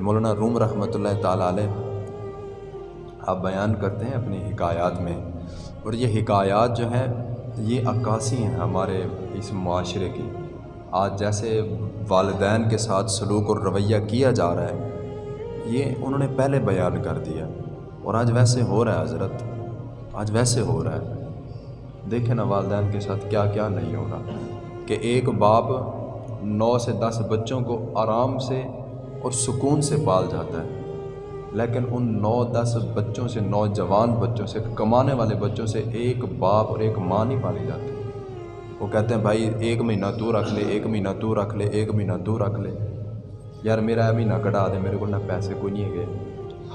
کہ مولانا روم رحمۃ اللہ تعالیٰ علیہ، آپ بیان کرتے ہیں اپنی حکایات میں۔ اور یہ حکایات جو ہیں، یہ عکاسی ہیں ہمارے اس معاشرے کی۔ آج جیسے والدین کے ساتھ سلوک اور رویہ کیا جا رہا ہے، یہ انہوں نے پہلے بیان کر دیا۔ اور آج ویسے ہو رہا ہے حضرت، آج ویسے ہو رہا ہے۔ دیکھیں نا والدین کے ساتھ کیا کیا نہیں ہو رہا کہ ایک باپ نو سے دس بچوں کو آرام سے اور سکون سے پال جاتا ہے۔ لیکن ان نو دس بچوں سے، نوجوان بچوں سے، کمانے والے بچوں سے ایک باپ اور ایک ماں نہیں پالی جاتی۔ وہ کہتے ہیں، بھائی، ایک مہینہ تو رکھ لے، ایک مہینہ تو رکھ لے، ایک مہینہ تو رکھ لے۔ یار، میرا مہینہ کٹا دے، میرے کو نہ پیسے کوئی نہیں گئے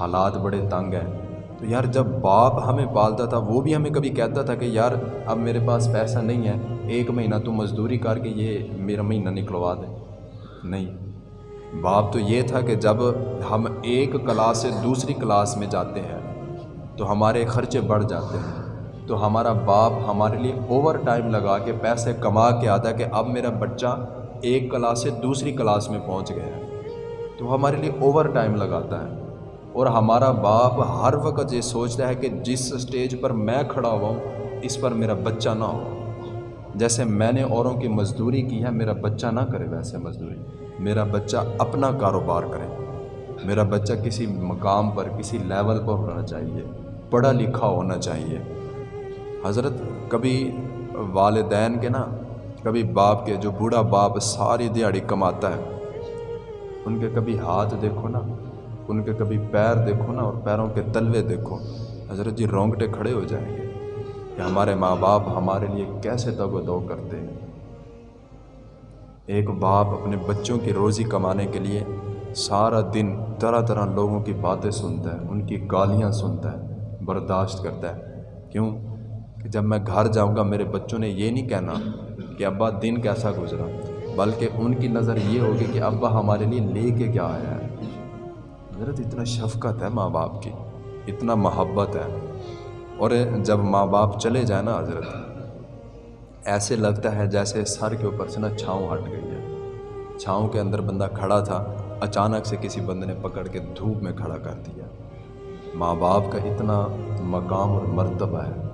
حالات بڑے تنگ ہیں۔ تو یار، جب باپ ہمیں پالتا تھا، وہ بھی ہمیں کبھی کہتا تھا کہ، یار، اب میرے پاس پیسہ نہیں ہے، ایک مہینہ تو مزدوری کر کے یہ میرا مہینہ نکلوا دے۔ نہیں۔ باپ تو یہ تھا کہ جب ہم ایک کلاس سے دوسری کلاس میں جاتے ہیں، تو ہمارے خرچے بڑھ جاتے ہیں۔ تو ہمارا باپ ہمارے لیے اوور ٹائم لگا کے پیسے کما کے آتا ہے کہ اب میرا بچہ ایک کلاس سے دوسری کلاس میں پہنچ گیا ہے۔ تو ہمارے لیے اوور ٹائم لگاتا ہے۔ اور ہمارا باپ ہر وقت یہ سوچتا ہے کہ جس اسٹیج پر میں کھڑا ہوا ہوں، اس پر میرا بچہ نہ ہو۔ جیسے میں نے اوروں کی مزدوری کی ہے، میرا بچہ نہ کرے ویسے مزدوری۔ میرا بچہ اپنا کاروبار کرے۔ میرا بچہ کسی مقام پر، کسی لیول پر ہونا چاہیے۔ پڑھا لکھا ہونا چاہیے۔ حضرت، کبھی والدین کے نا، کبھی باپ کے، جو بوڑھا باپ ساری دیہڑی کماتا ہے، ان کے کبھی ہاتھ دیکھو نا، ان کے کبھی پیر دیکھو نا، اور پیروں کے تلوے دیکھو۔ حضرت جی رونگٹے کھڑے ہو جائیں گے۔ کہ ہمارے ماں باپ ہمارے لیے کیسے تگ و دو کرتے ہیں۔ ایک باپ اپنے بچوں کی روزی کمانے کے لیے سارا دن طرح طرح لوگوں کی باتیں سنتا ہے، ان کی گالیاں سنتا ہے، برداشت کرتا ہے۔ کیوں؟ کہ جب میں گھر جاؤں گا، میرے بچوں نے یہ نہیں کہنا کہ ابا دن کیسا گزرا، بلکہ ان کی نظر یہ ہوگی کہ ابا ہمارے لیے لے کے کیا آیا ہے۔ حضرت، اتنا شفقت ہے ماں باپ کی، اتنا محبت ہے۔ اور جب ماں باپ چلے جائیں نا حضرت، ایسے لگتا ہے جیسے سر کے اوپر سے نا چھاؤں ہٹ گئی ہے۔ چھاؤں کے اندر بندہ کھڑا تھا، اچانک سے کسی بندے نے پکڑ کے دھوپ میں کھڑا کر دیا۔ ماں باپ کا اتنا مقام اور مرتبہ ہے۔